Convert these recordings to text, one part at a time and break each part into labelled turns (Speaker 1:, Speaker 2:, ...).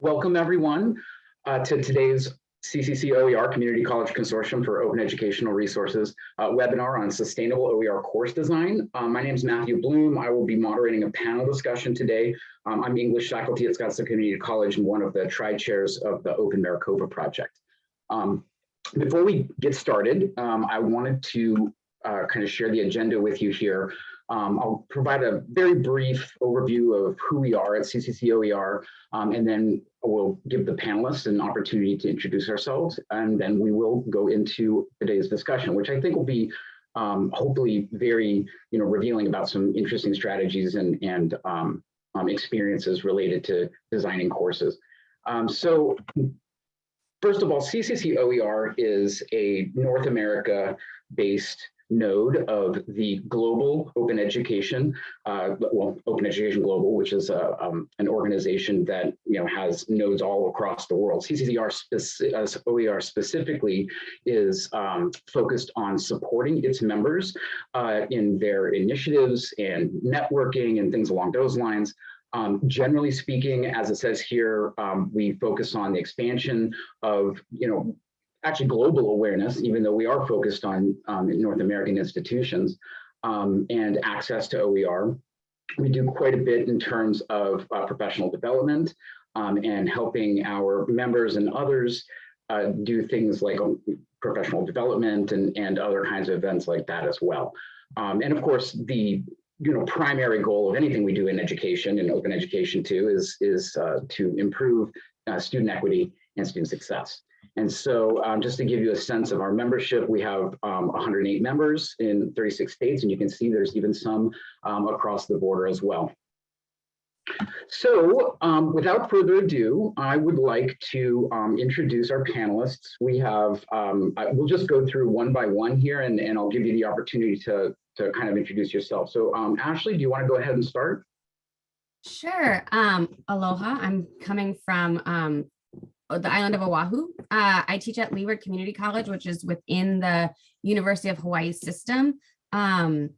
Speaker 1: Welcome, everyone, uh, to today's CCC OER Community College Consortium for Open Educational Resources uh, webinar on sustainable OER course design. Um, my name is Matthew Bloom. I will be moderating a panel discussion today. Um, I'm English faculty at Scottsdale Community College and one of the tri-chairs of the Open Maricopa Project. Um, before we get started, um, I wanted to uh, kind of share the agenda with you here. Um, I'll provide a very brief overview of who we are at CCCOER, um, and then we'll give the panelists an opportunity to introduce ourselves, and then we will go into today's discussion, which I think will be um, hopefully very, you know, revealing about some interesting strategies and, and um, um, experiences related to designing courses. Um, so first of all, CCCOER is a North America based node of the global open education, uh, well, Open Education Global, which is a, um, an organization that you know has nodes all across the world. CCCR uh, OER specifically is um, focused on supporting its members uh, in their initiatives and networking and things along those lines. Um, generally speaking, as it says here, um, we focus on the expansion of, you know, actually global awareness, even though we are focused on um, North American institutions um, and access to OER. We do quite a bit in terms of uh, professional development um, and helping our members and others uh, do things like um, professional development and, and other kinds of events like that as well. Um, and of course, the you know primary goal of anything we do in education and open education too is is uh, to improve uh, student equity and student success. And so um, just to give you a sense of our membership, we have um, 108 members in 36 states, and you can see there's even some um, across the border as well. So um, without further ado, I would like to um, introduce our panelists. We have, um, I, we'll just go through one by one here and, and I'll give you the opportunity to, to kind of introduce yourself. So Ashley, do you want to go ahead and start?
Speaker 2: Sure. Um, aloha. I'm coming from um, the island of Oahu. Uh, I teach at Leeward Community College, which is within the University of Hawaii system. Um,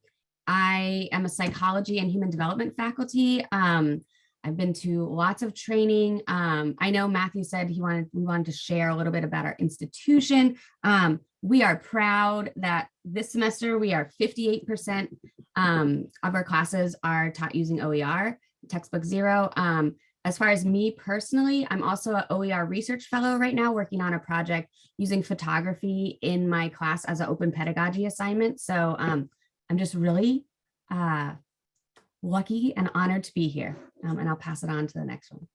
Speaker 2: I am a psychology and human development faculty. Um, I've been to lots of training. Um, I know Matthew said he wanted we wanted to share a little bit about our institution. Um, we are proud that this semester we are 58% um, of our classes are taught using OER, textbook zero. As far as me personally, I'm also an OER research fellow right now working on a project using photography in my class as an open pedagogy assignment. So um, I'm just really uh, lucky and honored to be here. Um, and I'll pass it on to the next one.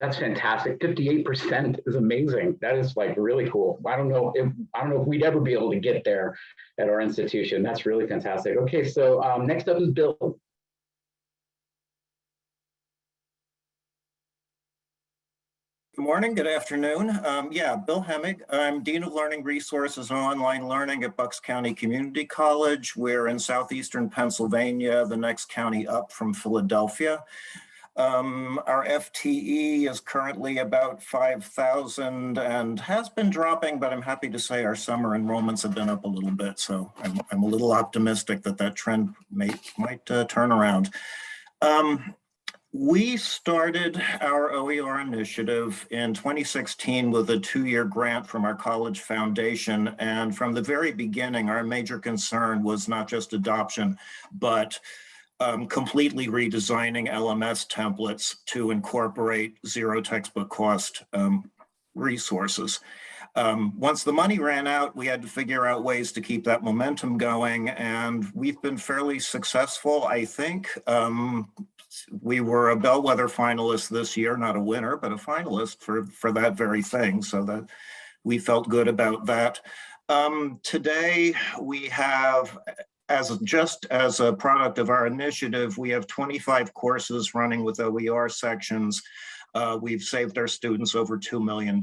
Speaker 1: That's fantastic. 58% is amazing. That is like really cool. I don't know if I don't know if we'd ever be able to get there at our institution. That's really fantastic. Okay, so um, next up is Bill.
Speaker 3: Good morning, good afternoon. Um, yeah, Bill Hemig. I'm Dean of Learning Resources and Online Learning at Bucks County Community College. We're in southeastern Pennsylvania, the next county up from Philadelphia. Um, our FTE is currently about 5,000 and has been dropping, but I'm happy to say our summer enrollments have been up a little bit. So I'm, I'm a little optimistic that that trend may, might uh, turn around. Um, we started our OER initiative in 2016 with a two-year grant from our college foundation. And from the very beginning, our major concern was not just adoption, but um, completely redesigning LMS templates to incorporate zero textbook cost um, resources. Um, once the money ran out, we had to figure out ways to keep that momentum going, and we've been fairly successful, I think. Um, we were a bellwether finalist this year, not a winner, but a finalist for, for that very thing. So that we felt good about that. Um, today we have, as just as a product of our initiative, we have 25 courses running with OER sections. Uh, we've saved our students over $2 million.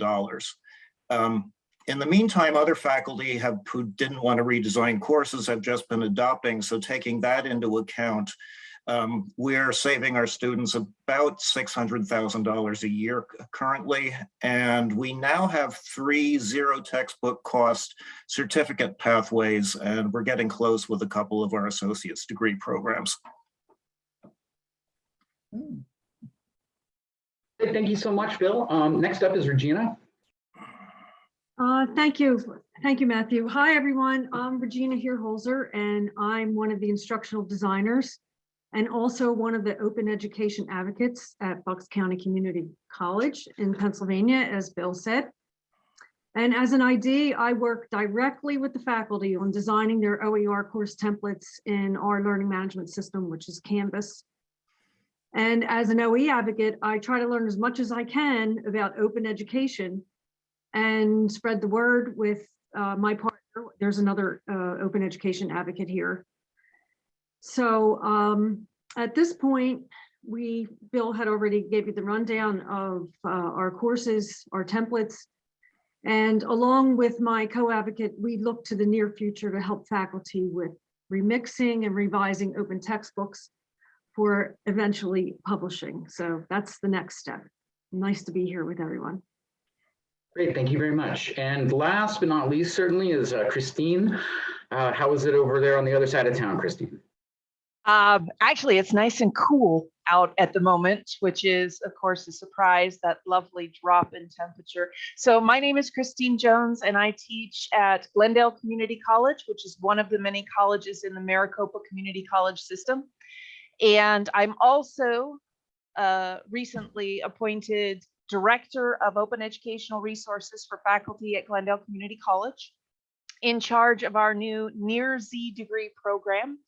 Speaker 3: Um, in the meantime, other faculty have who didn't want to redesign courses have just been adopting. So taking that into account, um, we're saving our students about $600,000 a year currently, and we now have three zero textbook cost certificate pathways, and we're getting close with a couple of our associate's degree programs.
Speaker 1: Thank you so much, Bill. Um, next up is Regina.
Speaker 4: Uh, Thank you. Thank you, Matthew. Hi, everyone. I'm Regina Holzer, and I'm one of the instructional designers and also one of the open education advocates at Bucks County Community College in Pennsylvania, as Bill said. And as an ID, I work directly with the faculty on designing their OER course templates in our learning management system, which is Canvas. And as an OE advocate, I try to learn as much as I can about open education and spread the word with uh, my partner. There's another uh, open education advocate here. So um, at this point, we, Bill had already gave you the rundown of uh, our courses, our templates. And along with my co-advocate, we look to the near future to help faculty with remixing and revising open textbooks for eventually publishing. So that's the next step. Nice to be here with everyone.
Speaker 1: Great, thank you very much. And last but not least, certainly is uh, Christine. Uh, how is it over there on the other side of town, Christine?
Speaker 5: Um, actually, it's nice and cool out at the moment, which is, of course, a surprise, that lovely drop in temperature. So my name is Christine Jones, and I teach at Glendale Community College, which is one of the many colleges in the Maricopa Community College system. And I'm also uh, recently appointed Director of Open Educational Resources for faculty at Glendale Community College in charge of our new Near Z degree program.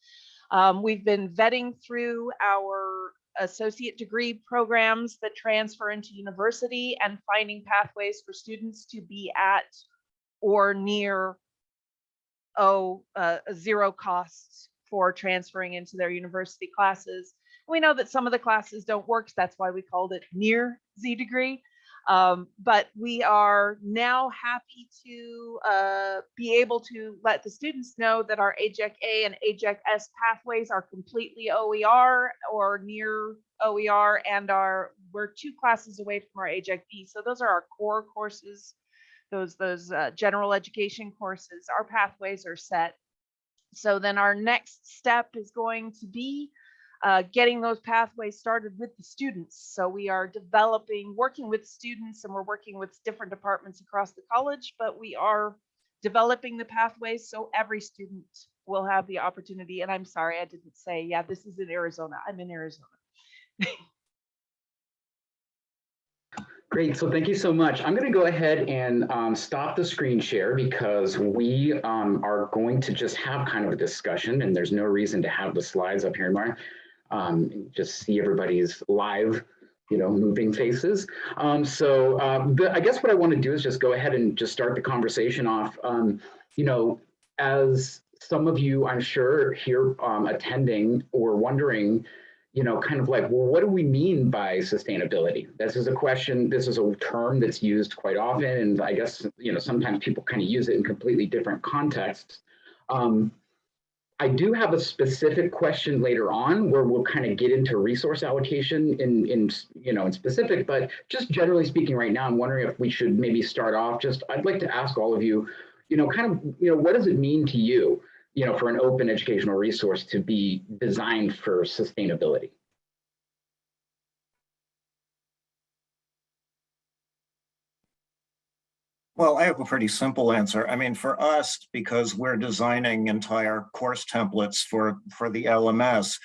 Speaker 5: Um, we've been vetting through our associate degree programs that transfer into university and finding pathways for students to be at or near oh, uh, zero costs for transferring into their university classes. We know that some of the classes don't work. so That's why we called it near Z degree. Um, but we are now happy to uh, be able to let the students know that our AGEC A and AGEC S pathways are completely OER or near OER and are we're two classes away from our AGEC B. So those are our core courses, those those uh, general education courses. Our pathways are set. So then our next step is going to be uh, getting those pathways started with the students. So we are developing, working with students and we're working with different departments across the college, but we are developing the pathways so every student will have the opportunity. And I'm sorry, I didn't say, yeah, this is in Arizona. I'm in Arizona.
Speaker 1: Great, so thank you so much. I'm going to go ahead and um, stop the screen share because we um, are going to just have kind of a discussion and there's no reason to have the slides up here, Mark. Um, just see everybody's live, you know, moving faces. Um, so um, the, I guess what I want to do is just go ahead and just start the conversation off. Um, you know, as some of you, I'm sure, here um, attending or wondering, you know, kind of like, well, what do we mean by sustainability? This is a question, this is a term that's used quite often. And I guess, you know, sometimes people kind of use it in completely different contexts. Um, I do have a specific question later on where we'll kind of get into resource allocation in, in, you know, in specific, but just generally speaking right now, I'm wondering if we should maybe start off just, I'd like to ask all of you, you know, kind of, you know, what does it mean to you? you know, for an open educational resource to be designed for sustainability?
Speaker 3: Well, I have a pretty simple answer. I mean, for us, because we're designing entire course templates for, for the LMS,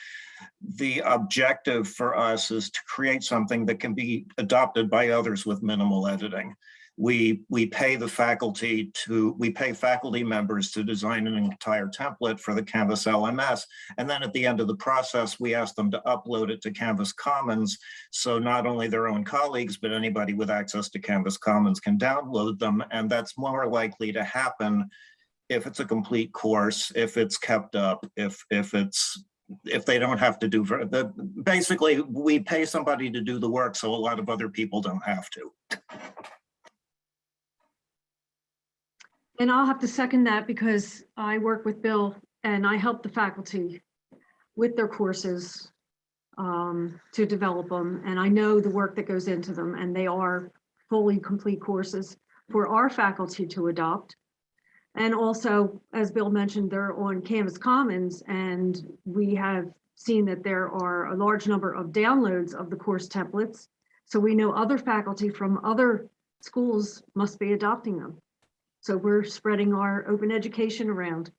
Speaker 3: the objective for us is to create something that can be adopted by others with minimal editing we we pay the faculty to we pay faculty members to design an entire template for the Canvas LMS. And then at the end of the process, we ask them to upload it to Canvas Commons. So not only their own colleagues, but anybody with access to Canvas Commons can download them. And that's more likely to happen if it's a complete course, if it's kept up, if if it's if they don't have to do the basically we pay somebody to do the work so a lot of other people don't have to.
Speaker 4: And I'll have to second that because I work with Bill and I help the faculty with their courses um, to develop them. And I know the work that goes into them and they are fully complete courses for our faculty to adopt. And also, as Bill mentioned, they're on Canvas Commons and we have seen that there are a large number of downloads of the course templates. So we know other faculty from other schools must be adopting them. So we're spreading our open education around.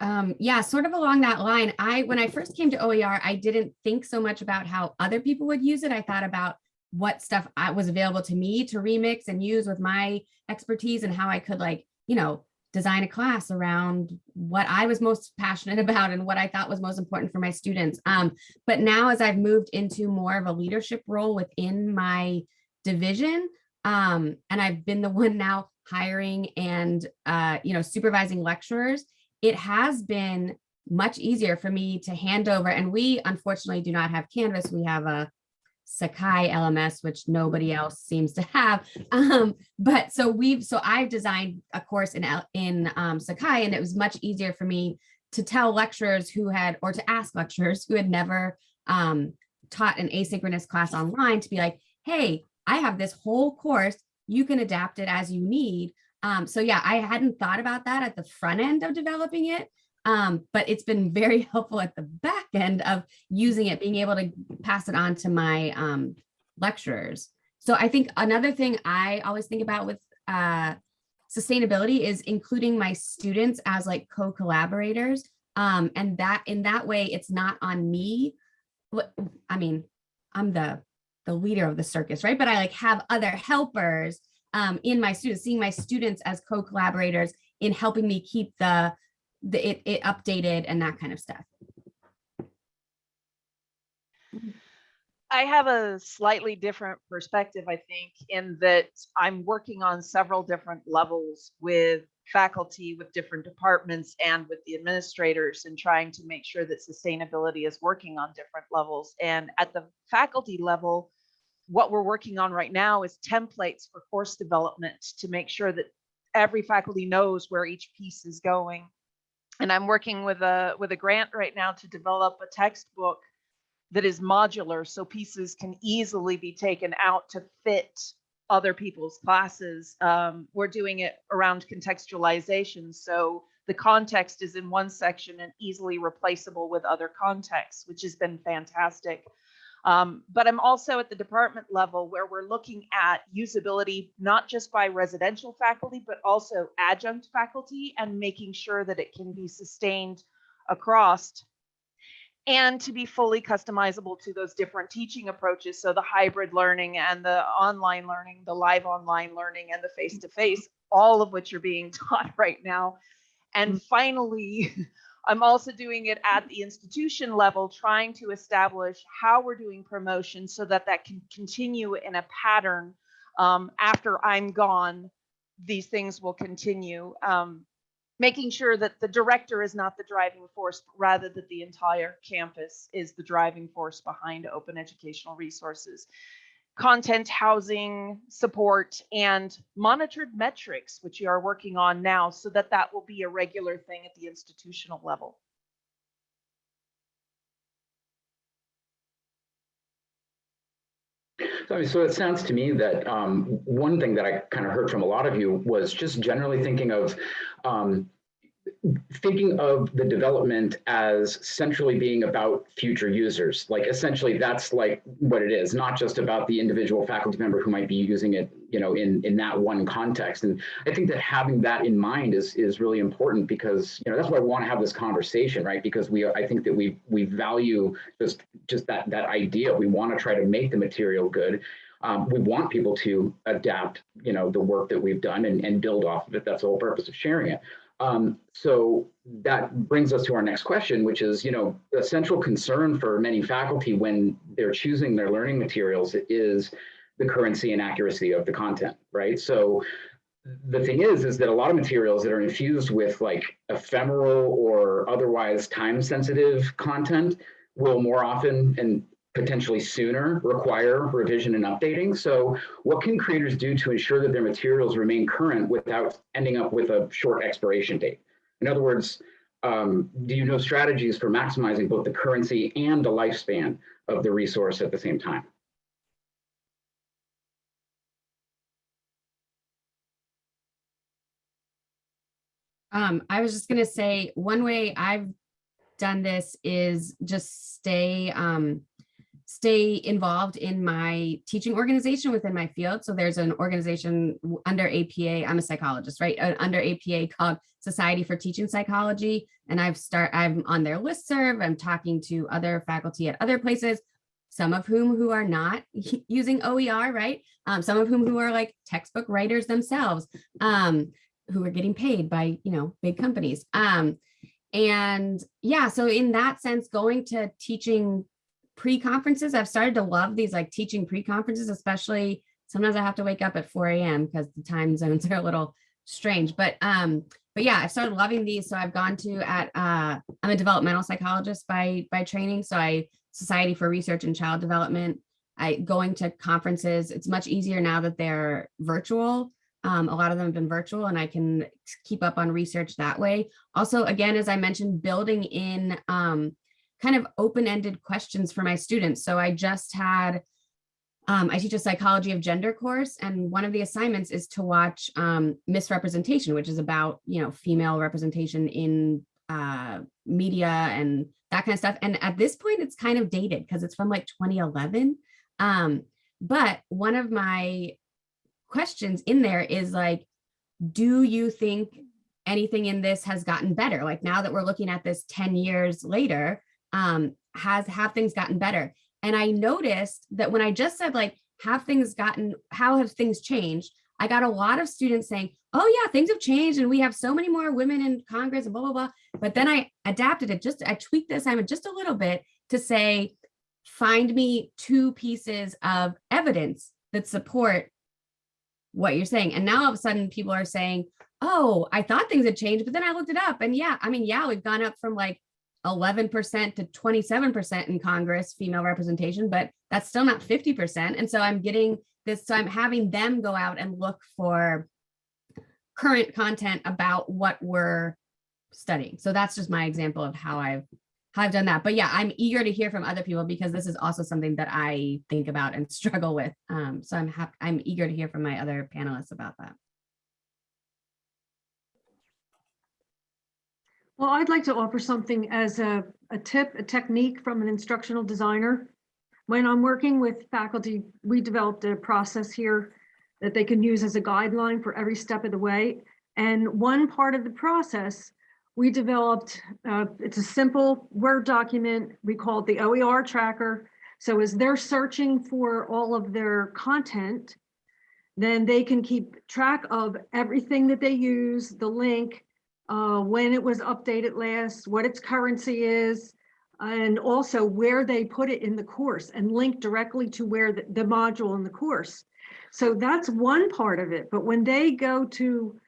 Speaker 2: Um, yeah, sort of along that line, I, when I first came to OER, I didn't think so much about how other people would use it. I thought about what stuff I was available to me to remix and use with my expertise and how I could like, you know, design a class around what I was most passionate about and what I thought was most important for my students. Um, but now as I've moved into more of a leadership role within my division, um, and I've been the one now hiring and, uh, you know, supervising lecturers, it has been much easier for me to hand over. And we unfortunately do not have Canvas. We have a Sakai LMS, which nobody else seems to have. Um, but so we've, so I've designed a course in, in um, Sakai and it was much easier for me to tell lecturers who had, or to ask lecturers who had never um, taught an asynchronous class online to be like, hey, I have this whole course, you can adapt it as you need. Um, so yeah, I hadn't thought about that at the front end of developing it, um, but it's been very helpful at the back end of using it, being able to pass it on to my um, lecturers. So I think another thing I always think about with uh, sustainability is including my students as like co-collaborators. Um, and that in that way, it's not on me. I mean, I'm the the leader of the circus, right? But I like have other helpers um, in my students, seeing my students as co-collaborators in helping me keep the, the it, it updated and that kind of stuff.
Speaker 5: I have a slightly different perspective, I think, in that I'm working on several different levels with faculty, with different departments, and with the administrators, and trying to make sure that sustainability is working on different levels. And at the faculty level, what we're working on right now is templates for course development to make sure that every faculty knows where each piece is going. And I'm working with a with a grant right now to develop a textbook that is modular so pieces can easily be taken out to fit other people's classes. Um, we're doing it around contextualization. So the context is in one section and easily replaceable with other contexts, which has been fantastic. Um, but I'm also at the department level where we're looking at usability, not just by residential faculty, but also adjunct faculty and making sure that it can be sustained across and to be fully customizable to those different teaching approaches. So the hybrid learning and the online learning, the live online learning and the face-to-face, all of which are being taught right now. And finally, I'm also doing it at the institution level, trying to establish how we're doing promotion so that that can continue in a pattern. Um, after I'm gone, these things will continue. Um, making sure that the director is not the driving force, but rather that the entire campus is the driving force behind open educational resources. Content, housing, support, and monitored metrics, which we are working on now, so that that will be a regular thing at the institutional level.
Speaker 1: So it sounds to me that um, one thing that I kind of heard from a lot of you was just generally thinking of um, thinking of the development as centrally being about future users. Like essentially that's like what it is, not just about the individual faculty member who might be using it, you know, in, in that one context. And I think that having that in mind is, is really important because, you know, that's why I want to have this conversation, right? Because we, I think that we, we value just, just that, that idea. We want to try to make the material good. Um, we want people to adapt, you know, the work that we've done and, and build off of it. That's the whole purpose of sharing it. Um, so that brings us to our next question, which is, you know, the central concern for many faculty when they're choosing their learning materials is the currency and accuracy of the content, right? So the thing is, is that a lot of materials that are infused with like ephemeral or otherwise time-sensitive content will more often and potentially sooner require revision and updating. So what can creators do to ensure that their materials remain current without ending up with a short expiration date? In other words, um, do you know strategies for maximizing both the currency and the lifespan of the resource at the same time?
Speaker 2: Um, I was just gonna say, one way I've done this is just stay, um, stay involved in my teaching organization within my field. So there's an organization under APA, I'm a psychologist, right? Uh, Under APA called Society for Teaching Psychology. And I've start, I'm on their listserv. I'm talking to other faculty at other places, some of whom who are not using OER, right? Um, some of whom who are like textbook writers themselves, um, who are getting paid by, you know, big companies. Um, and yeah, so in that sense, going to teaching pre-conferences, I've started to love these like teaching pre-conferences, especially sometimes I have to wake up at 4 a.m. because the time zones are a little strange. But um, but yeah, I've started loving these. So I've gone to at uh, I'm a developmental psychologist by by training. So I Society for Research and Child Development. I going to conferences. It's much easier now that they're virtual. Um, a lot of them have been virtual and I can keep up on research that way. Also, again, as I mentioned, building in um, kind of open-ended questions for my students. So I just had, um, I teach a psychology of gender course, and one of the assignments is to watch um, Misrepresentation, which is about, you know, female representation in uh, media and that kind of stuff. And at this point, it's kind of dated because it's from like 2011. Um, but one of my questions in there is like, do you think anything in this has gotten better? Like now that we're looking at this 10 years later, um, has have things gotten better? And I noticed that when I just said like, have things gotten, how have things changed? I got a lot of students saying, oh yeah, things have changed and we have so many more women in Congress and blah, blah, blah. But then I adapted it just, I tweaked the assignment just a little bit to say, find me two pieces of evidence that support what you're saying. And now all of a sudden people are saying, oh, I thought things had changed, but then I looked it up and yeah, I mean, yeah, we've gone up from like 11% to 27% in Congress female representation, but that's still not 50%. And so I'm getting this, so I'm having them go out and look for current content about what we're studying. So that's just my example of how I've how I've done that. But yeah, I'm eager to hear from other people because this is also something that I think about and struggle with. Um, so I'm I'm eager to hear from my other panelists about that.
Speaker 4: Well, I'd like to offer something as a, a tip, a technique from an instructional designer. When I'm working with faculty, we developed a process here that they can use as a guideline for every step of the way. And one part of the process, we developed, uh, it's a simple Word document. We call it the OER tracker. So as they're searching for all of their content, then they can keep track of everything that they use, the link, uh, when it was updated last, what its currency is, and also where they put it in the course and link directly to where the, the module in the course. So that's one part of it. But when they go to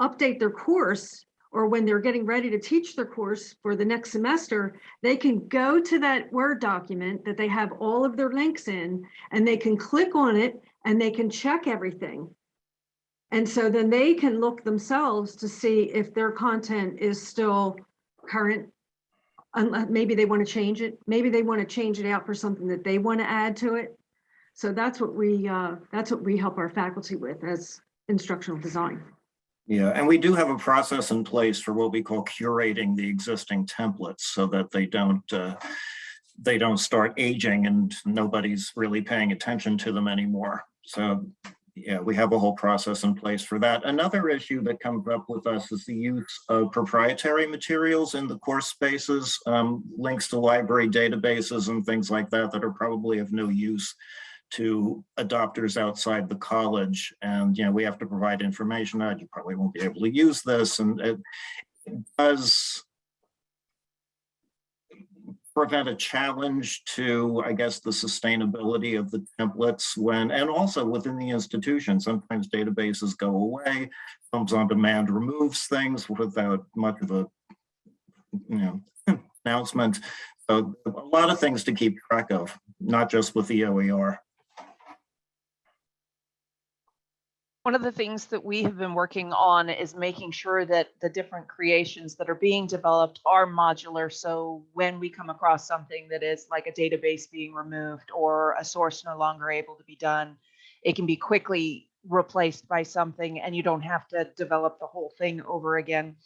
Speaker 4: update their course or when they're getting ready to teach their course for the next semester, they can go to that Word document that they have all of their links in and they can click on it and they can check everything. And so then they can look themselves to see if their content is still current. Maybe they want to change it. Maybe they want to change it out for something that they want to add to it. So that's what we uh, that's what we help our faculty with as instructional design.
Speaker 3: Yeah, and we do have a process in place for what we call curating the existing templates so that they don't uh, they don't start aging and nobody's really paying attention to them anymore. So yeah, we have a whole process in place for that. Another issue that comes up with us is the use of proprietary materials in the course spaces, um, links to library databases and things like that that are probably of no use to adopters outside the college. And, you know, we have to provide information that you probably won't be able to use this. And it does prevent a challenge to, I guess, the sustainability of the templates when, and also within the institution, sometimes databases go away, Films on Demand removes things without much of a, you know, announcement. So a lot of things to keep track of, not just with the OER.
Speaker 5: One of the things that we have been working on is making sure that the different creations that are being developed are modular. So when we come across something that is like a database being removed or a source no longer able to be done, it can be quickly replaced by something and you don't have to develop the whole thing over again.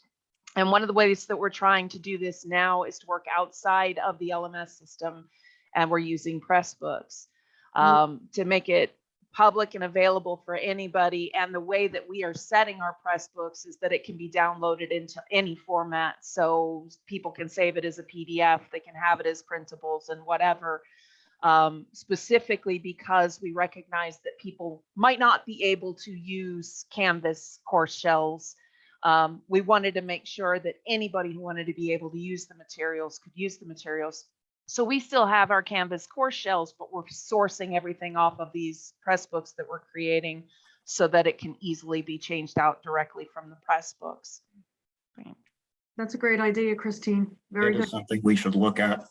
Speaker 5: And one of the ways that we're trying to do this now is to work outside of the LMS system and we're using Pressbooks um, to make it public and available for anybody. And the way that we are setting our press books is that it can be downloaded into any format. So people can save it as a PDF, they can have it as printables and whatever. Um, specifically because we recognize that people might not be able to use Canvas course shells. Um, we wanted to make sure that anybody who wanted to be able to use the materials could use the materials. So we still have our Canvas course shells, but we're sourcing everything off of these press books that we're creating so that it can easily be changed out directly from the press books.
Speaker 4: That's a great idea, Christine. Very
Speaker 3: It
Speaker 4: good.
Speaker 3: is something we should look at.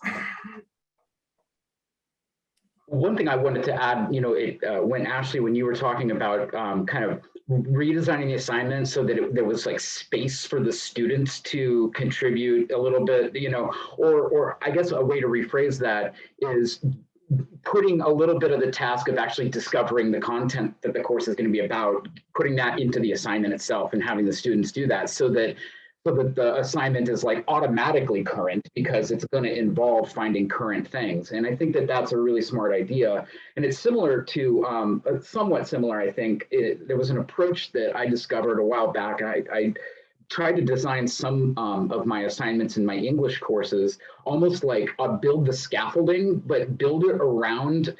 Speaker 1: One thing I wanted to add, you know, it, uh, when Ashley, when you were talking about um, kind of redesigning the assignment so that it, there was like space for the students to contribute a little bit, you know, or, or I guess a way to rephrase that is putting a little bit of the task of actually discovering the content that the course is going to be about, putting that into the assignment itself and having the students do that so that so that the assignment is like automatically current because it's going to involve finding current things. And I think that that's a really smart idea. And it's similar to, um, uh, somewhat similar, I think. It, there was an approach that I discovered a while back. I, I tried to design some um, of my assignments in my English courses, almost like build the scaffolding, but build it around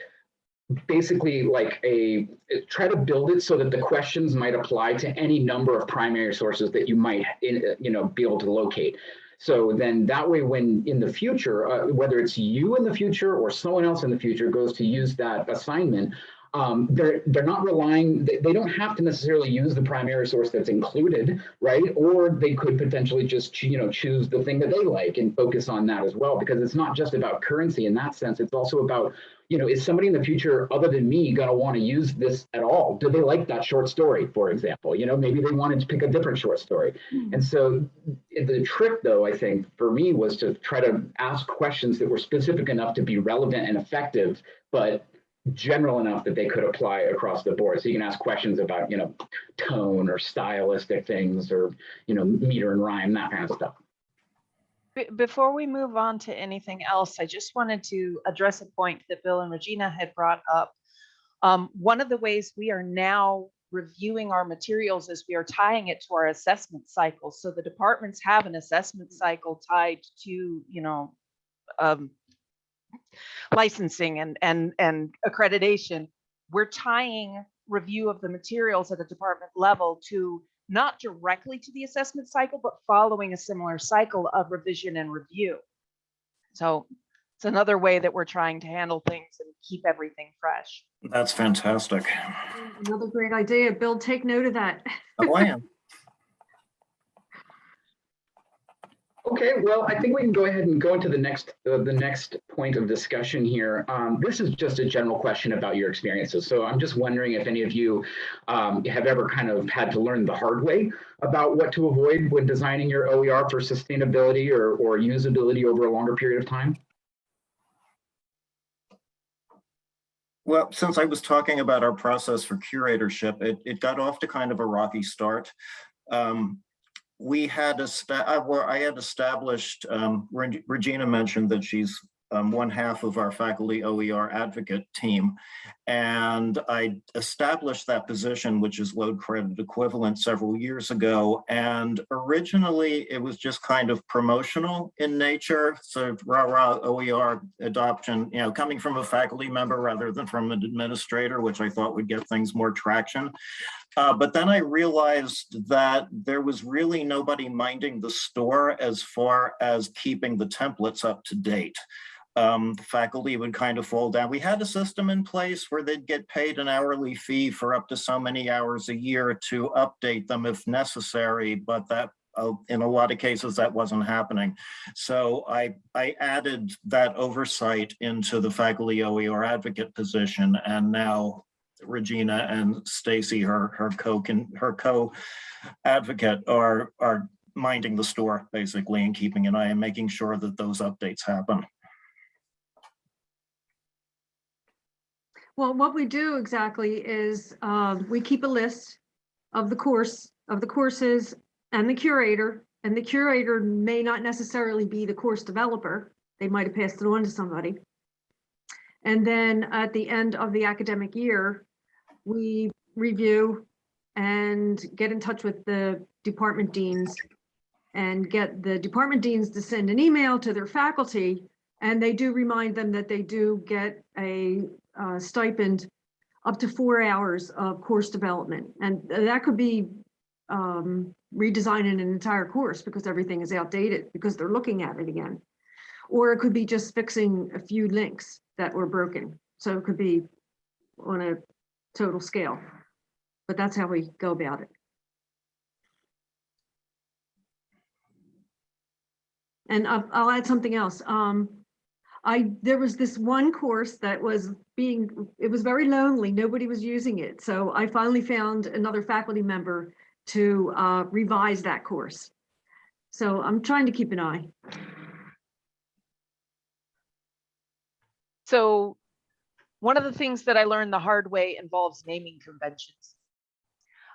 Speaker 1: basically like a try to build it so that the questions might apply to any number of primary sources that you might in, you know be able to locate. So then that way when in the future uh, whether it's you in the future or someone else in the future goes to use that assignment um, they're they're not relying they, they don't have to necessarily use the primary source that's included right? Or they could potentially just you know choose the thing that they like and focus on that as well because it's not just about currency in that sense. It's also about you know, is somebody in the future other than me going to want to use this at all? Do they like that short story, for example? You know, maybe they wanted to pick a different short story. Hmm. And so the trick, though, I think for me was to try to ask questions that were specific enough to be relevant and effective, but general enough that they could apply across the board. So you can ask questions about, you know, tone or stylistic things or, you know, meter and rhyme, that kind of stuff.
Speaker 5: Be- Before we move on to anything else, I just wanted to address a point that Bill and Regina had brought up. Um, one of the ways we are now reviewing our materials is we are tying it to our assessment cycle. So the departments have an assessment cycle tied to, you know, um, licensing and, and, and accreditation. We're tying review of the materials at a department level to not directly to the assessment cycle, but following a similar cycle of revision and review. So it's another way that we're trying to handle things and keep everything fresh.
Speaker 3: That's fantastic.
Speaker 4: Another great idea. Bill, take note of that.
Speaker 3: Oh, I am.
Speaker 1: Okay, well, I think we can go ahead and go into the next uh, the next point of discussion here. Um, this is just a general question about your experiences. So I'm just wondering if any of you um, have ever kind of had to learn the hard way about what to avoid when designing your OER for sustainability or, or usability over a longer period of time.
Speaker 3: Well, since I was talking about our process for curatorship, it, it got off to kind of a rocky start. Um, we had, esta- I, I had established, um, Reg- Regina mentioned that she's um, one half of our faculty OER advocate team. And I established that position, which is load credit equivalent several years ago. And originally it was just kind of promotional in nature. So rah rah OER adoption, you know, coming from a faculty member rather than from an administrator, which I thought would get things more traction. Uh, but then I realized that there was really nobody minding the store as far as keeping the templates up to date um, the faculty would kind of fall down. We had a system in place where they'd get paid an hourly fee for up to so many hours a year to update them if necessary, but that uh, in a lot of cases that wasn't happening. So I, I added that oversight into the faculty OER advocate position and now Regina and Stacy, her, her co, her co-advocate are, are minding the store basically and keeping an eye and making sure that those updates happen.
Speaker 4: Well, what we do exactly is um, we keep a list of the course, of the courses and the curator. And the curator may not necessarily be the course developer. They might have passed it on to somebody. And then at the end of the academic year, we review and get in touch with the department deans and get the department deans to send an email to their faculty. And they do remind them that they do get a uh, stipend up to four hours of course development. And that could be um, redesigning an entire course because everything is outdated because they're looking at it again. Or it could be just fixing a few links that were broken. So it could be on a total scale. But that's how we go about it. And I'll, I'll add something else. Um, I, there was this one course that was being, it was very lonely. Nobody was using it. So I finally found another faculty member to uh, revise that course. So I'm trying to keep an eye.
Speaker 5: So one of the things that I learned the hard way involves naming conventions.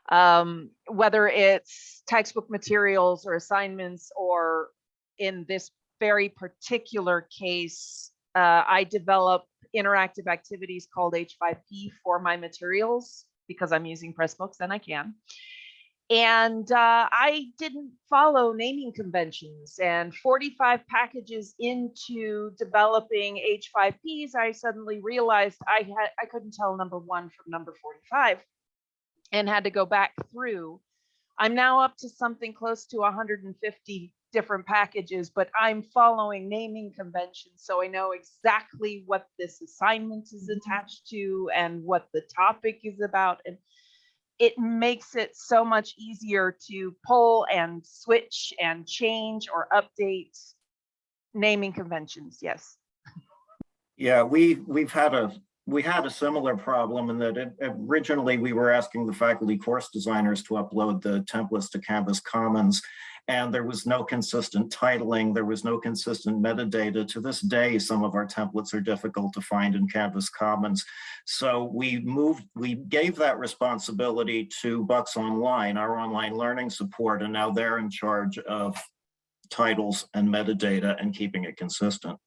Speaker 5: Um, whether it's textbook materials or assignments, or in this very particular case, uh, I develop interactive activities called H5P for my materials because I'm using Pressbooks and I can. And uh, I didn't follow naming conventions and 45 packages into developing H5Ps, I suddenly realized I had I couldn't tell number one from number 45 and had to go back through. I'm now up to something close to 150 different packages, but I'm following naming conventions. So I know exactly what this assignment is attached to and what the topic is about. And it makes it so much easier to pull and switch and change or update naming conventions. Yes.
Speaker 3: Yeah, we, we've had a, we had a similar problem in that it- originally we were asking the faculty course designers to upload the templates to Canvas Commons. And there was no consistent titling, there was no consistent metadata. To this day, some of our templates are difficult to find in Canvas Commons. So we moved, we gave that responsibility to Bucks Online, our online learning support, and now they're in charge of titles and metadata and keeping it consistent.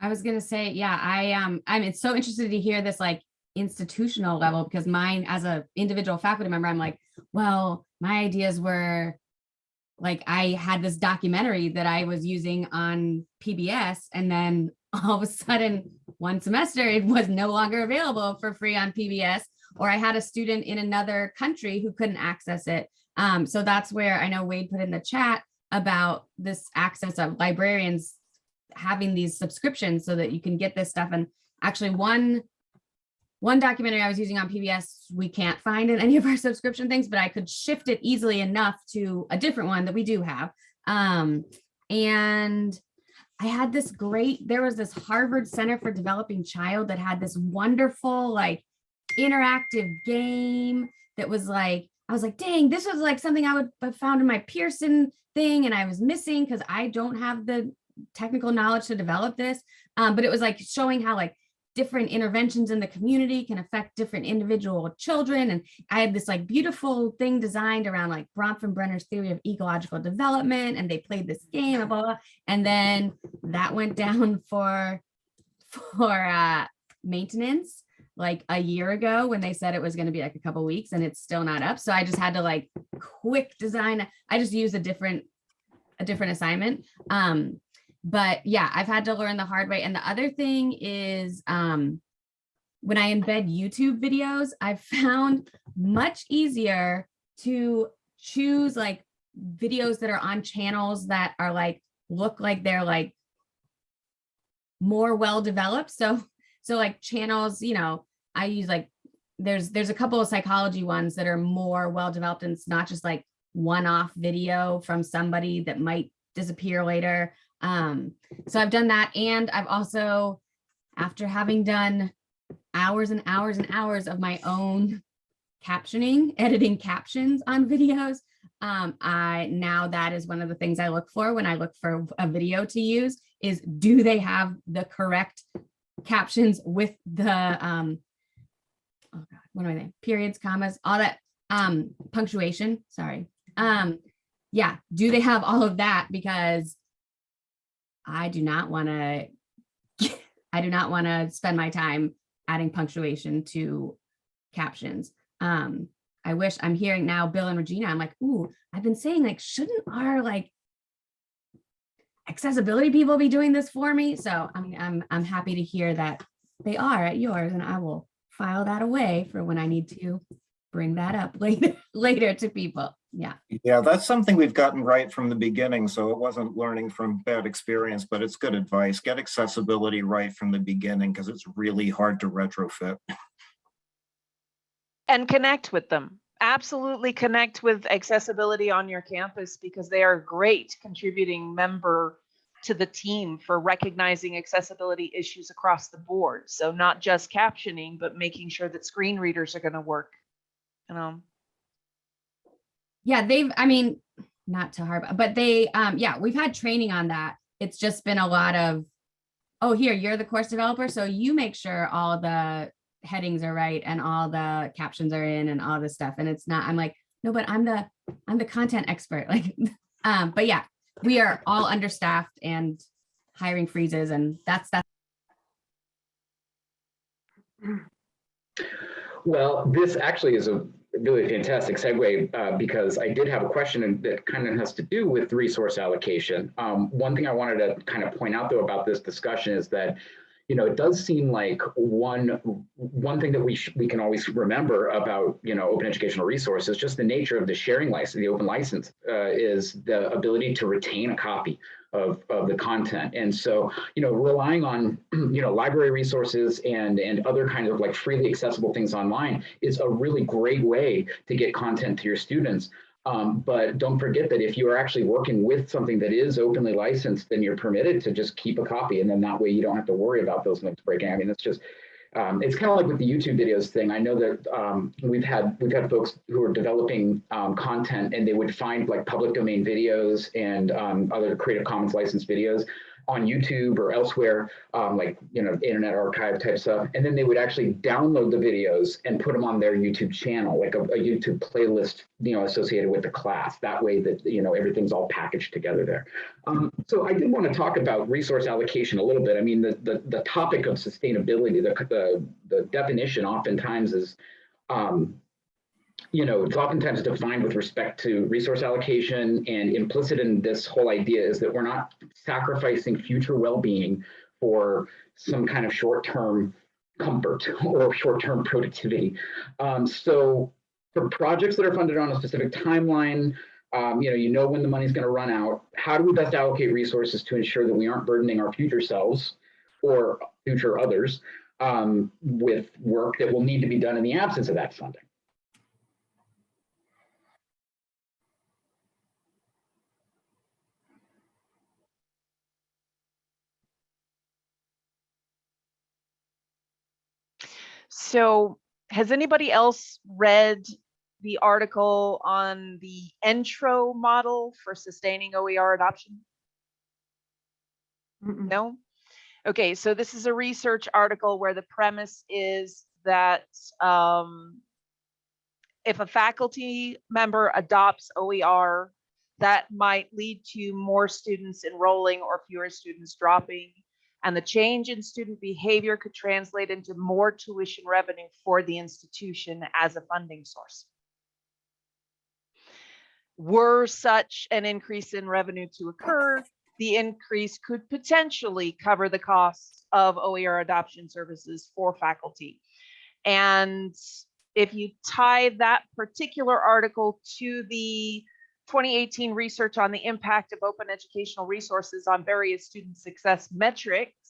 Speaker 2: I was gonna say, yeah, I um, I'm it's so interested to hear this like institutional level because mine as a individual faculty member, I'm like, well, my ideas were like I had this documentary that I was using on PBS and then all of a sudden one semester it was no longer available for free on PBS or I had a student in another country who couldn't access it. Um, so that's where I know Wade put in the chat about this access of librarians having these subscriptions so that you can get this stuff. And actually one, one documentary I was using on PBS, we can't find in any of our subscription things, but I could shift it easily enough to a different one that we do have. Um, and I had this great, there was this Harvard Center for Developing Child that had this wonderful like interactive game that was like, I was like, dang, this was like something I would have found in my Pearson thing and I was missing because I don't have the technical knowledge to develop this. Um, but it was like showing how like different interventions in the community can affect different individual children. And I had this like beautiful thing designed around like Bronfenbrenner's theory of ecological development. And they played this game, blah, blah, blah. and then that went down for, for uh, maintenance like a year ago when they said it was going to be like a couple weeks and it's still not up. So I just had to like quick design. I just use a different, a different assignment. Um, but yeah, I've had to learn the hard way. And the other thing is um, when I embed YouTube videos, I've found much easier to choose like videos that are on channels that are like, look like they're like more well developed. So, so like channels, you know, I use like, there's, there's a couple of psychology ones that are more well developed and it's not just like one-off video from somebody that might disappear later. Um, so I've done that. And I've also, after having done hours and hours and hours of my own captioning, editing captions on videos, um, I now that is one of the things I look for when I look for a video to use is do they have the correct captions with the, um, oh God, what am I saying? Periods, commas, all that, um, punctuation, sorry. Um, yeah, do they have all of that? Because I do not want to I do not want to spend my time adding punctuation to captions. Um, I wish I'm hearing now Bill and Regina, I'm like, ooh, I've been saying like, shouldn't our like accessibility people be doing this for me? So I'm, I'm, I'm happy to hear that they are at yours and I will file that away for when I need to bring that up later, later to people. Yeah.
Speaker 3: Yeah, that's something we've gotten right from the beginning, so it wasn't learning from bad experience, but it's good advice. Get accessibility right from the beginning because it's really hard to retrofit.
Speaker 5: And connect with them. Absolutely connect with accessibility on your campus because they are a great contributing member to the team for recognizing accessibility issues across the board. So not just captioning, but making sure that screen readers are going to work. You um, know,
Speaker 2: Yeah, they've, I mean, not to harp, but they, um, yeah, we've had training on that. It's just been a lot of, oh, here, you're the course developer, so you make sure all the headings are right and all the captions are in and all this stuff. And it's not, I'm like, no, but I'm the, I'm the content expert. Like, um, but yeah, we are all understaffed and hiring freezes and that's, that's
Speaker 1: Well, this actually is a really fantastic segue uh, because I did have a question that kind of has to do with resource allocation. Um, one thing I wanted to kind of point out though about this discussion is that you know, it does seem like one one thing that we we can always remember about you know open educational resources, just the nature of the sharing license, the open license, uh, is the ability to retain a copy of, of the content. And so, you know, relying on, you know, library resources and, and other kinds of like freely accessible things online is a really great way to get content to your students. Um, but don't forget that if you are actually working with something that is openly licensed, then you're permitted to just keep a copy. And then that way you don't have to worry about those links breaking. I mean, it's just, um, it's kind of like with the YouTube videos thing. I know that um, we've had we've had folks who are developing um, content and they would find like public domain videos and um, other Creative Commons licensed videos on YouTube or elsewhere, um, like you know Internet Archive type stuff, and then they would actually download the videos and put them on their YouTube channel, like a, a YouTube playlist, you know, associated with the class. That way, that you know everything's all packaged together there. Um, so I did want to talk about resource allocation a little bit. I mean, the the, the topic of sustainability, the, the the definition oftentimes is um, you know, it's oftentimes defined with respect to resource allocation and implicit in this whole idea is that we're not sacrificing future well-being for some kind of short-term comfort or short-term productivity. Um, so for projects that are funded on a specific timeline, um, you know, you know when the money's going to run out. How do we best allocate resources to ensure that we aren't burdening our future selves or future others um, with work that will need to be done in the absence of that funding?
Speaker 5: So has anybody else read the article on the intro model for sustaining OER adoption?
Speaker 4: Mm-mm.
Speaker 5: No? Okay, so this is a research article where the premise is that um, if a faculty member adopts OER, that might lead to more students enrolling or fewer students dropping. And the change in student behavior could translate into more tuition revenue for the institution as a funding source. Were such an increase in revenue to occur, the increase could potentially cover the costs of OER adoption services for faculty. And if you tie that particular article to the 2018 research on the impact of open educational resources on various student success metrics,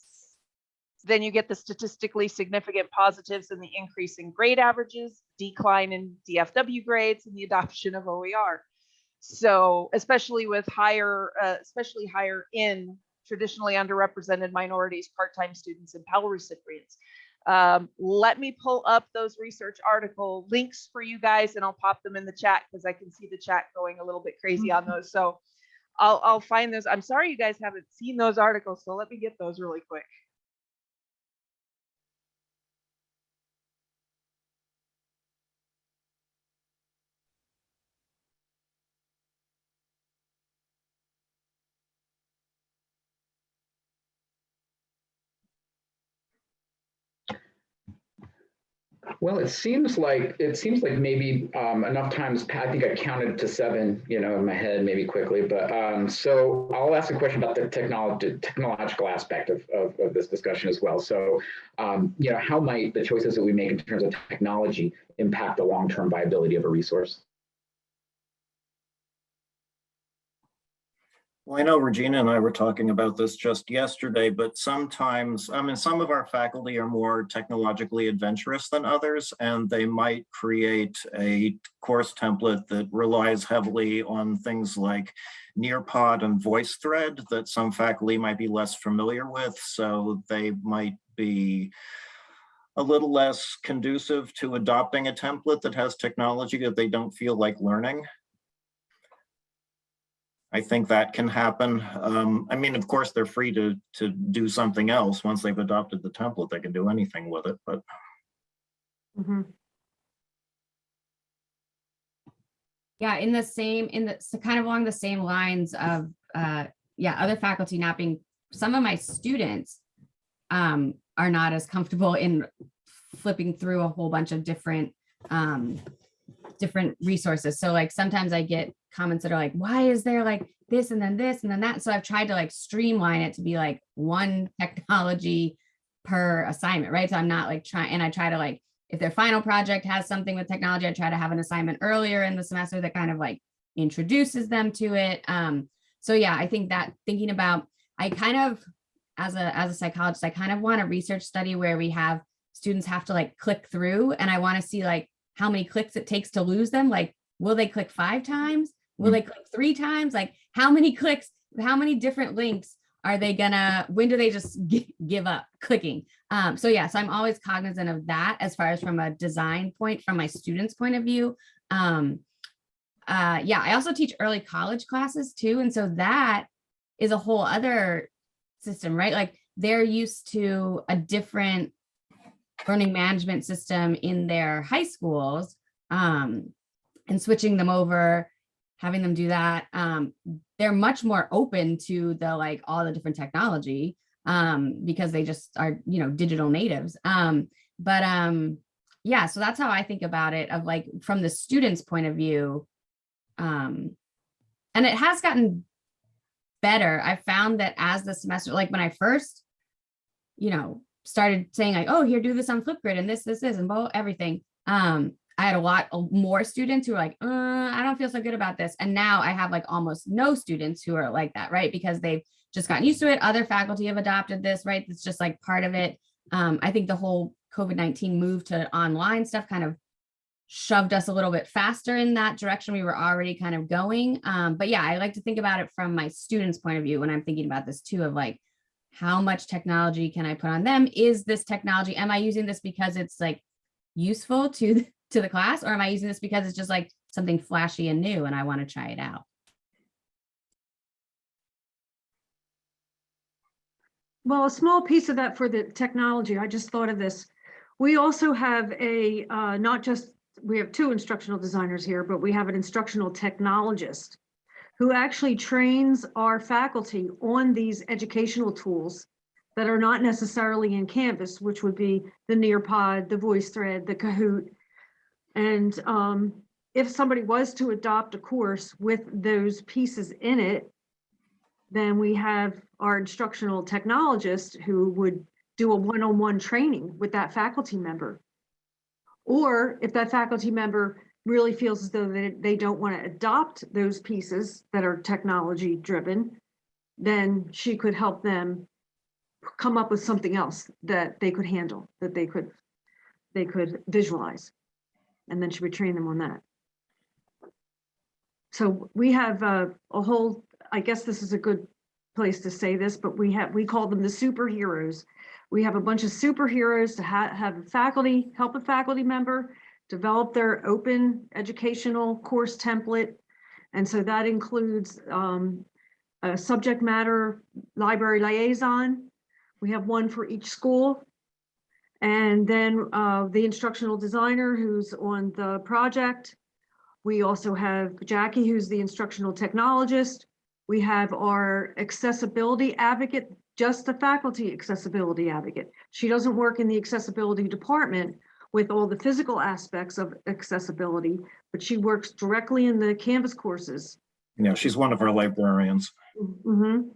Speaker 5: then you get the statistically significant positives and the increase in grade averages, decline in DFW grades, and the adoption of OER. So especially with higher, uh, especially higher in traditionally underrepresented minorities, part-time students, and Pell recipients. Um, let me pull up those research article links for you guys and I'll pop them in the chat because I can see the chat going a little bit crazy on those. So I'll, I'll find those. I'm sorry you guys haven't seen those articles, so let me get those really quick.
Speaker 1: Well, it seems like, it seems like maybe um, enough times, I think I counted to seven, you know, in my head, maybe quickly, but um, so I'll ask a question about the technology, technological aspect of, of, of this discussion as well. So, um, you know, how might the choices that we make in terms of technology impact the long-term viability of a resource?
Speaker 3: Well, I know Regina and I were talking about this just yesterday, but sometimes, I mean, some of our faculty are more technologically adventurous than others, and they might create a course template that relies heavily on things like Nearpod and VoiceThread that some faculty might be less familiar with, so they might be a little less conducive to adopting a template that has technology that they don't feel like learning. I think that can happen. Um, I mean, of course, they're free to, to do something else. Once they've adopted the template, they can do anything with it, but
Speaker 4: Mhm.
Speaker 2: Yeah, in the same, in the, so kind of along the same lines of, uh, yeah, other faculty not being, some of my students um, are not as comfortable in flipping through a whole bunch of different, um, different resources. So like sometimes I get comments that are like, why is there like this and then this and then that? So I've tried to like streamline it to be like one technology per assignment, right? So I'm not like trying, and I try to like, if their final project has something with technology, I try to have an assignment earlier in the semester that kind of like introduces them to it. Um, so yeah, I think that thinking about, I kind of, as a, as a psychologist, I kind of want a research study where we have students have to like click through and I want to see like how many clicks it takes to lose them. Like, will they click five times? Will they click three times? Like how many clicks, how many different links are they gonna, when do they just give up clicking? Um, so yeah, so I'm always cognizant of that as far as from a design point, from my students' point of view. Um, uh, yeah, I also teach early college classes too. And so that is a whole other system, right? Like they're used to a different learning management system in their high schools um, and switching them over, having them do that. Um, they're much more open to the like all the different technology um, because they just are, you know, digital natives. Um, but um, yeah, so that's how I think about it of like from the student's point of view. Um, and it has gotten better. I found that as the semester, like when I first, you know, started saying like, oh, here, do this on Flipgrid and this, this, this, and both everything. Um, I had a lot more students who were like, uh, I don't feel so good about this. And now I have like almost no students who are like that, right? Because they've just gotten used to it. Other faculty have adopted this, right? It's just like part of it. Um, I think the whole COVID-19 move to online stuff kind of shoved us a little bit faster in that direction we were already kind of going. Um, but yeah, I like to think about it from my students' point of view when I'm thinking about this too, of like, how much technology can I put on them? Is this technology, am I using this because it's like useful to, to the class? Or am I using this because it's just like something flashy and new and I want to try it out?
Speaker 4: Well, a small piece of that for the technology, I just thought of this. We also have a, uh, not just, we have two instructional designers here, but we have an instructional technologist who actually trains our faculty on these educational tools that are not necessarily in Canvas, which would be the Nearpod, the VoiceThread, the Kahoot. And um, if somebody was to adopt a course with those pieces in it, then we have our instructional technologist who would do a one-on-one training with that faculty member. Or if that faculty member really feels as though they, they don't want to adopt those pieces that are technology driven, then she could help them come up with something else that they could handle, that they could, they could visualize. And then she would train them on that. So we have a, a whole, I guess this is a good place to say this, but we have, we call them the superheroes. We have a bunch of superheroes to ha have faculty, help a faculty member develop their open educational course template. And so that includes um, a subject matter library liaison. We have one for each school. And then uh, the instructional designer who's on the project. We also have Jackie, who's the instructional technologist. We have our accessibility advocate, just the faculty accessibility advocate. She doesn't work in the accessibility department. With all the physical aspects of accessibility, but she works directly in the Canvas courses.
Speaker 3: You know, she's one of our librarians.
Speaker 4: Mhm.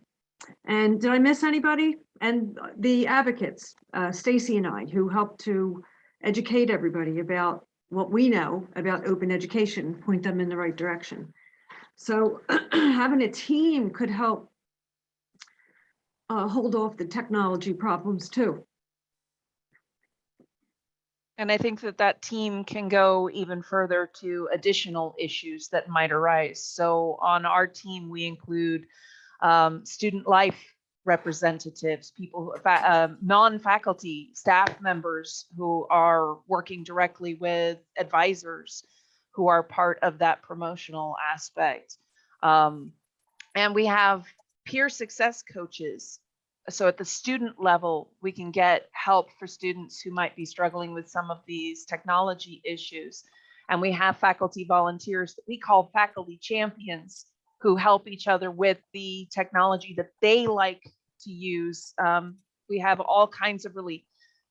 Speaker 4: And did I miss anybody? And the advocates, uh, Stacy and I, who help to educate everybody about what we know about open education, point them in the right direction. So having a team could help uh, hold off the technology problems too.
Speaker 5: And I think that that team can go even further to additional issues that might arise. So on our team, we include um, student life representatives, people, uh, non-faculty staff members who are working directly with advisors who are part of that promotional aspect. Um, and we have peer success coaches so at the student level, we can get help for students who might be struggling with some of these technology issues. And we have faculty volunteers that we call faculty champions who help each other with the technology that they like to use. Um, we have all kinds of really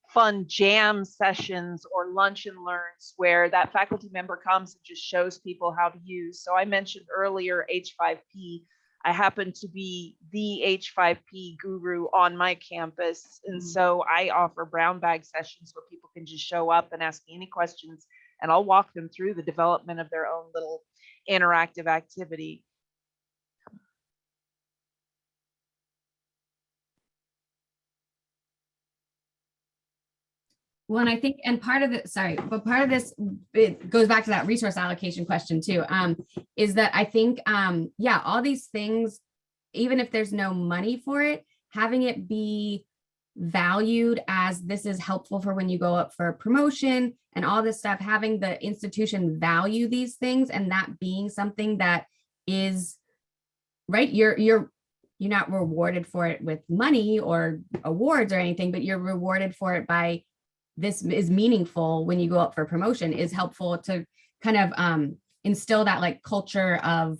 Speaker 5: fun jam sessions or lunch and learns where that faculty member comes and just shows people how to use. So I mentioned earlier H5P. I happen to be the H5P guru on my campus. And
Speaker 4: Mm.
Speaker 5: so I offer brown bag sessions where people can just show up and ask me any questions and I'll walk them through the development of their own little interactive activity.
Speaker 2: Well, and I think, and part of it, sorry, but part of this, it goes back to that resource allocation question too, um, is that I think, um, yeah, all these things, even if there's no money for it, having it be valued as this is helpful for when you go up for promotion and all this stuff, having the institution value these things and that being something that is, right, you're, you're, you're not rewarded for it with money or awards or anything, but you're rewarded for it by this is meaningful when you go up for promotion is helpful to kind of um, instill that like culture of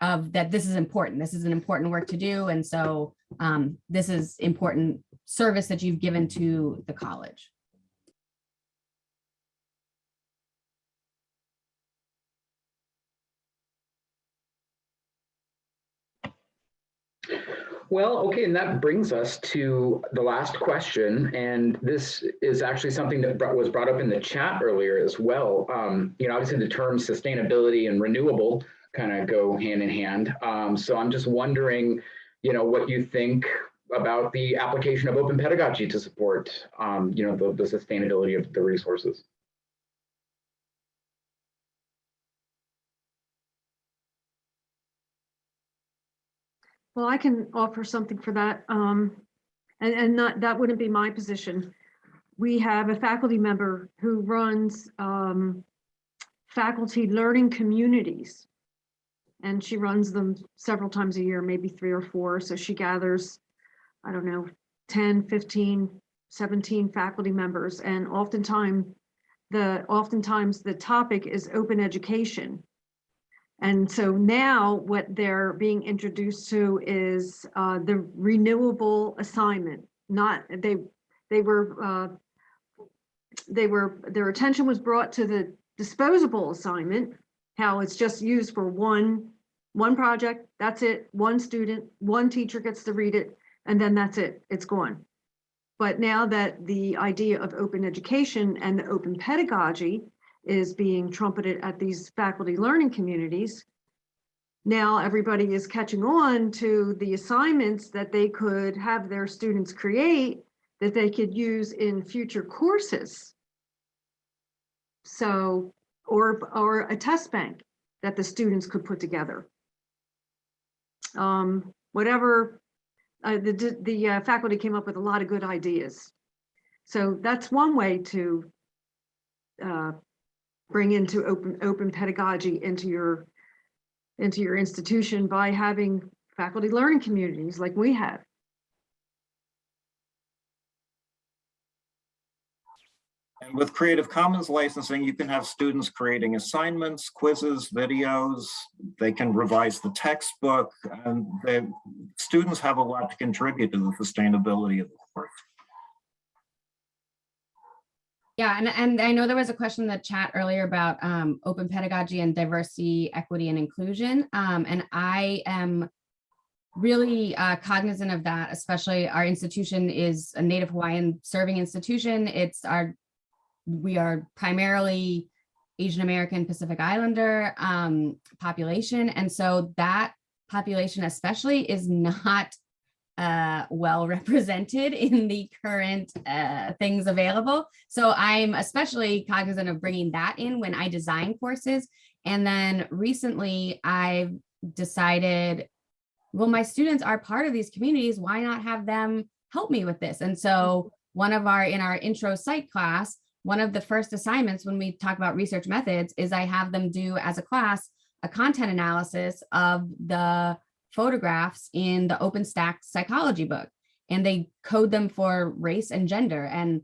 Speaker 2: of that this is important. This is an important work to do. And so um, this is important service that you've given to the college.
Speaker 1: Well, okay, and that brings us to the last question, and this is actually something that was brought up in the chat earlier as well. Um, you know, obviously the terms sustainability and renewable kind of go hand in hand. Um, so I'm just wondering, you know, what you think about the application of open pedagogy to support, um, you know, the, the sustainability of the resources.
Speaker 4: Well, I can offer something for that. Um, and, and not, that wouldn't be my position. We have a faculty member who runs, um, faculty learning communities. And she runs them several times a year, maybe three or four. So she gathers, I don't know, 10, 15, 17 faculty members. And oftentimes, the, oftentimes the topic is open education. And so now what they're being introduced to is uh, the renewable assignment, not, they, they were, uh, they were, their attention was brought to the disposable assignment, how it's just used for one, one project, that's it, one student, one teacher gets to read it, and then that's it, it's gone. But now that the idea of open education and the open pedagogy is being trumpeted at these faculty learning communities. Now everybody is catching on to the assignments that they could have their students create that they could use in future courses. So, or, or a test bank that the students could put together. Um, whatever, uh, the, the uh, faculty came up with a lot of good ideas. So that's one way to uh, bring into open open pedagogy into your into your institution by having faculty learning communities like we have.
Speaker 3: And with Creative Commons licensing, you can have students creating assignments, quizzes, videos. They can revise the textbook and the students have a lot to contribute to the sustainability of the course.
Speaker 2: Yeah, and, and I know there was a question in the chat earlier about um, open pedagogy and diversity, equity, and inclusion. Um, and I am really uh, cognizant of that, especially our institution is a Native Hawaiian serving institution. It's our, we are primarily Asian American Pacific Islander um, population. And so that population especially is not uh, well represented in the current uh, things available. So I'm especially cognizant of bringing that in when I design courses. And then recently I've decided, well, my students are part of these communities. Why not have them help me with this? And so one of our, in our intro psych class, one of the first assignments when we talk about research methods is I have them do as a class, a content analysis of the photographs in the OpenStax psychology book. And they code them for race and gender. And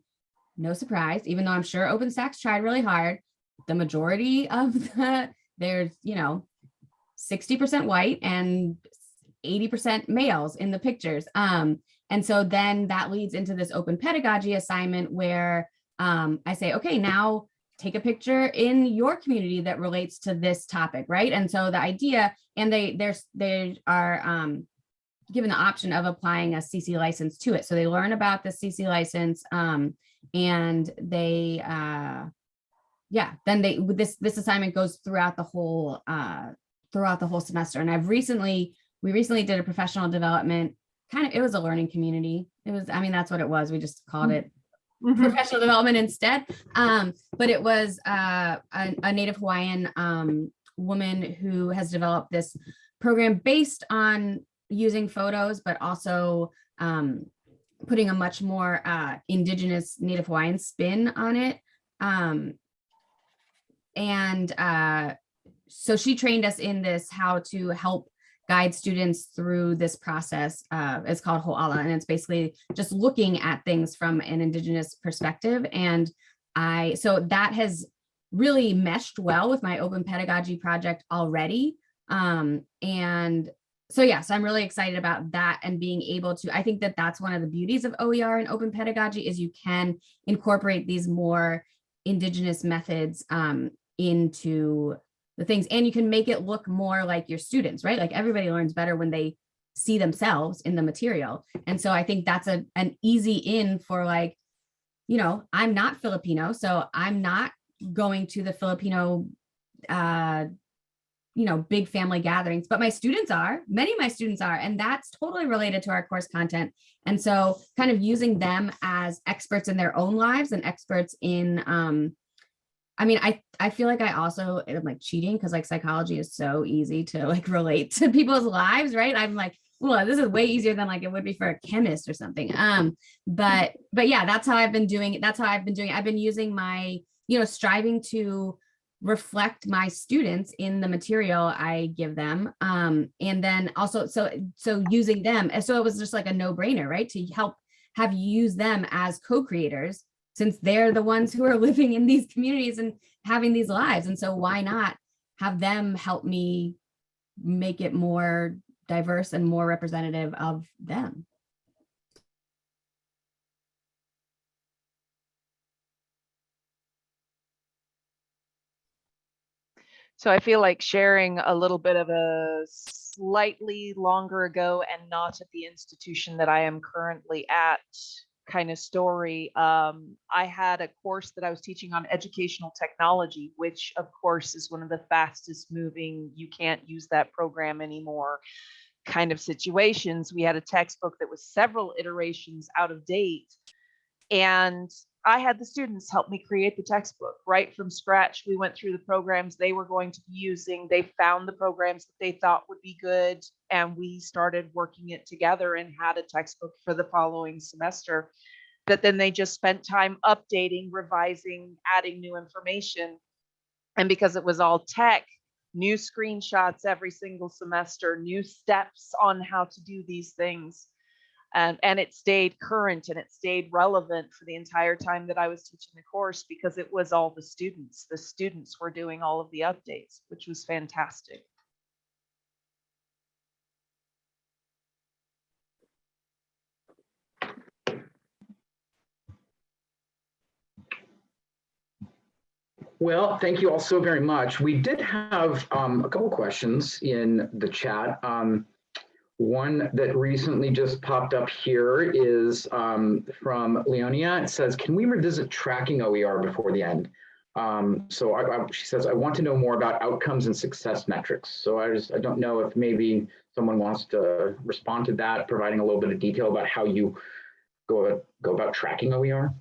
Speaker 2: no surprise, even though I'm sure OpenStax tried really hard, the majority of the, there's, you know, 60% white and 80% males in the pictures. Um, and so then that leads into this open pedagogy assignment where um, I say, okay, now take a picture in your community that relates to this topic, right? And so the idea, and they there's they are um, given the option of applying a CC license to it. So they learn about the CC license um, and they, uh, yeah, then they this this assignment goes throughout the whole uh, throughout the whole semester. And I've recently we recently did a professional development kind of it was a learning community. It was I mean that's what it was. We just called it
Speaker 4: Mhm.
Speaker 2: professional development instead. Um, but it was uh, a, a Native Hawaiian um, woman who has developed this program based on using photos, but also um, putting a much more uh, indigenous Native Hawaiian spin on it. Um, and uh, so she trained us in this, how to help guide students through this process. Uh, it's called Ho'ala, and it's basically just looking at things from an indigenous perspective. And I, so that has really meshed well with my open pedagogy project already. Um, and so yes, I'm really excited about that and being able to, I think that that's one of the beauties of OER and open pedagogy is you can incorporate these more indigenous methods um, into the things and you can make it look more like your students, right? Like everybody learns better when they see themselves in the material. And so I think that's a an easy in for like, you know, I'm not Filipino, so I'm not going to the Filipino uh you know, big family gatherings, but my students are, many of my students are, and that's totally related to our course content. And so kind of using them as experts in their own lives and experts in um, I mean, I, I feel like I also am like cheating because like psychology is so easy to like relate to people's lives, right? I'm like, well, this is way easier than like it would be for a chemist or something. Um, but but yeah, that's how I've been doing it. That's how I've been doing it. I've been using my, you know, striving to reflect my students in the material I give them. Um, and then also so so using them. And so it was just like a no-brainer, right? To help have you use them as co-creators since they're the ones who are living in these communities and having these lives. And so why not have them help me make it more diverse and more representative of them?
Speaker 5: So I feel like sharing a little bit of a slightly longer ago and not at the institution that I am currently at kind of story. Um, I had a course that I was teaching on educational technology, which of course is one of the fastest moving, you can't use that program anymore kind of situations. We had a textbook that was several iterations out of date. And I had the students help me create the textbook right from scratch. We went through the programs they were going to be using. They found the programs that they thought would be good, and we started working it together and had a textbook for the following semester that then they just spent time updating, revising, adding new information. And because it was all tech, new screenshots every single semester, new steps on how to do these things and and it stayed current and it stayed relevant for the entire time that I was teaching the course because it was all the students. The students were doing all of the updates, which was fantastic.
Speaker 1: Well, thank you all so very much. We did have um, a couple questions in the chat. Um, one that recently just popped up here is um, from Leonia. It says, can we revisit tracking OER before the end? Um, so I, I- she says, I want to know more about outcomes and success metrics. So I just, I don't know if maybe someone wants to respond to that, providing a little bit of detail about how you go, go about tracking OER.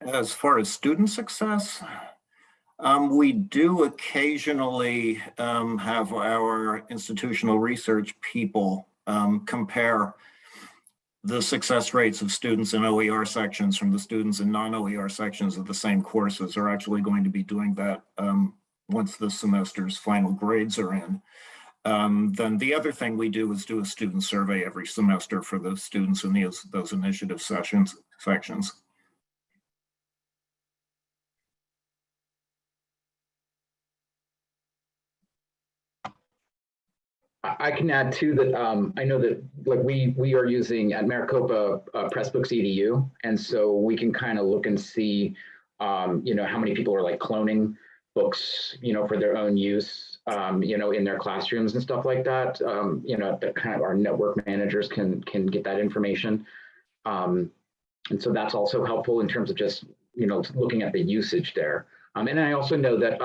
Speaker 3: As far as student success, um, we do occasionally um, have our institutional research people um, compare the success rates of students in OER sections from the students in non-OER sections of the same courses are actually going to be doing that um, once the semester's final grades are in. Um, then the other thing we do is do a student survey every semester for the students in those, those initiative sessions, sections.
Speaker 1: I can add too that um, I know that like we we are using at Maricopa uh, Pressbooks EDU, and so we can kind of look and see, um, you know, how many people are like cloning books, you know, for their own use, um, you know, in their classrooms and stuff like that. Um, you know, that kind of our network managers can can get that information, um, and so that's also helpful in terms of just you know looking at the usage there. Um, and I also know that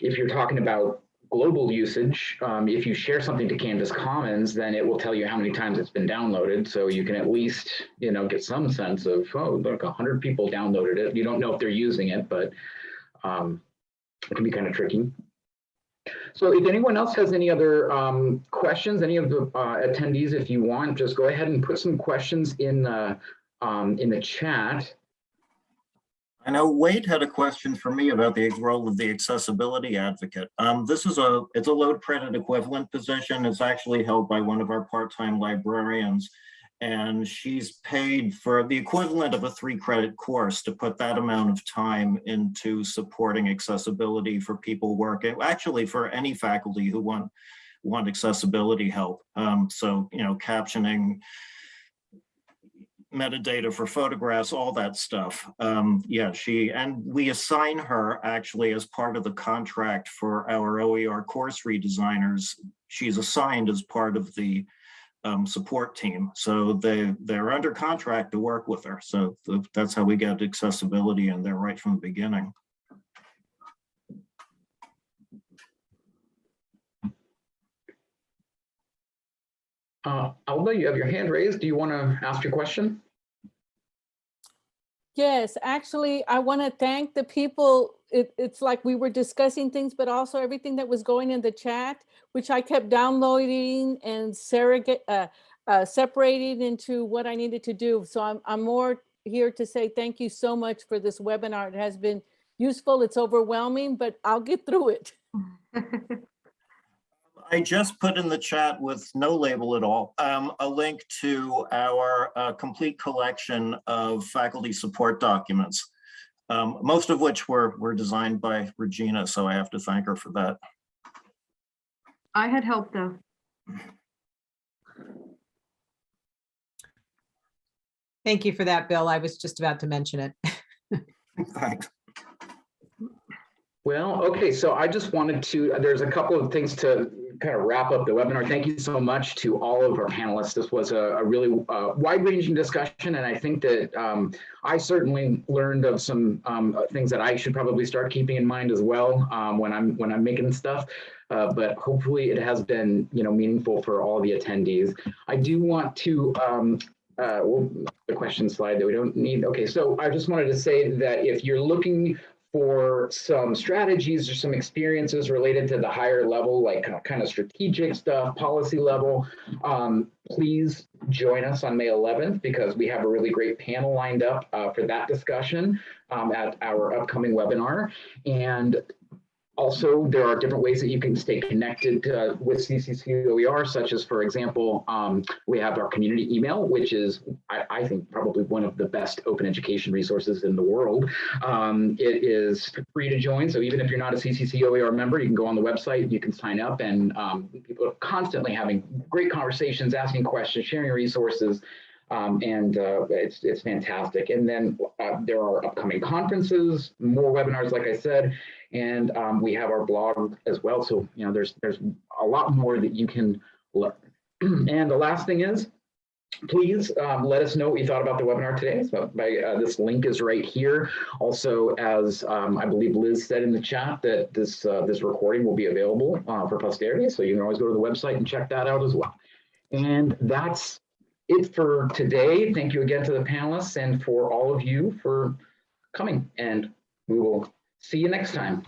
Speaker 1: if you're talking about global usage, um, if you share something to Canvas Commons, then it will tell you how many times it's been downloaded. So you can at least, you know, get some sense of, oh, look, 100 people downloaded it. You don't know if they're using it, but um, it can be kind of tricky. So if anyone else has any other um, questions, any of the uh, attendees, if you want, just go ahead and put some questions in um, in the chat.
Speaker 3: I know Wade had a question for me about the role of the accessibility advocate. Um, this is a, it's a load credit equivalent position. It's actually held by one of our part-time librarians. And she's paid for the equivalent of a three credit course to put that amount of time into supporting accessibility for people working, actually for any faculty who want, want accessibility help. Um, so, you know, captioning, metadata for photographs, all that stuff. Um, yeah, she, and we assign her actually as part of the contract for our OER course redesigners. She's assigned as part of the um, support team. So they, they're under contract to work with her. So th- that's how we get accessibility in there right from the beginning.
Speaker 1: Uh, Alba, you have your hand raised. Do you want to ask your question?
Speaker 6: Yes, actually, I want to thank the people. It, it's like we were discussing things, but also everything that was going in the chat, which I kept downloading and surrogate, uh, uh, separating into what I needed to do. So I'm, I'm more here to say thank you so much for this webinar. It has been useful. It's overwhelming, but I'll get through it.
Speaker 3: I just put in the chat with no label at all, um, a link to our uh, complete collection of faculty support documents, um, most of which were, were designed by Regina, so I have to thank her for that.
Speaker 4: I had help though.
Speaker 7: Thank you for that, Bill. I was just about to mention it.
Speaker 3: Thanks.
Speaker 1: Well, okay, so I just wanted to, there's a couple of things to kind of wrap up the webinar. Thank you so much to all of our panelists. This was a, a really uh, wide-ranging discussion, and I think that um, I certainly learned of some um, things that I should probably start keeping in mind as well um, when I'm when I'm making stuff. Uh, but hopefully, it has been you know meaningful for all the attendees. I do want to um, uh, well, the question slide that we don't need. Okay, so I just wanted to say that if you're looking for some strategies or some experiences related to the higher level, like kind of strategic stuff, policy level, um, please join us on May 11th because we have a really great panel lined up uh, for that discussion um, at our upcoming webinar. And also, there are different ways that you can stay connected uh, with CCCOER, such as, for example, um, we have our community email, which is, I, I think, probably one of the best open education resources in the world. Um, it is free to join, so even if you're not a CCCOER member, you can go on the website, you can sign up, and um, people are constantly having great conversations, asking questions, sharing resources. Um, and uh, it's, it's fantastic. And then uh, there are upcoming conferences, more webinars, like I said, and um, we have our blog as well. So, you know, there's, there's a lot more that you can learn. and the last thing is, please um, let us know what you thought about the webinar today. So by, uh, this link is right here. Also, as um, I believe Liz said in the chat, that this, uh, this recording will be available uh, for posterity. So you can always go to the website and check that out as well. And that's it for today. Thank you again to the panelists and for all of you for coming. And we will see you next time.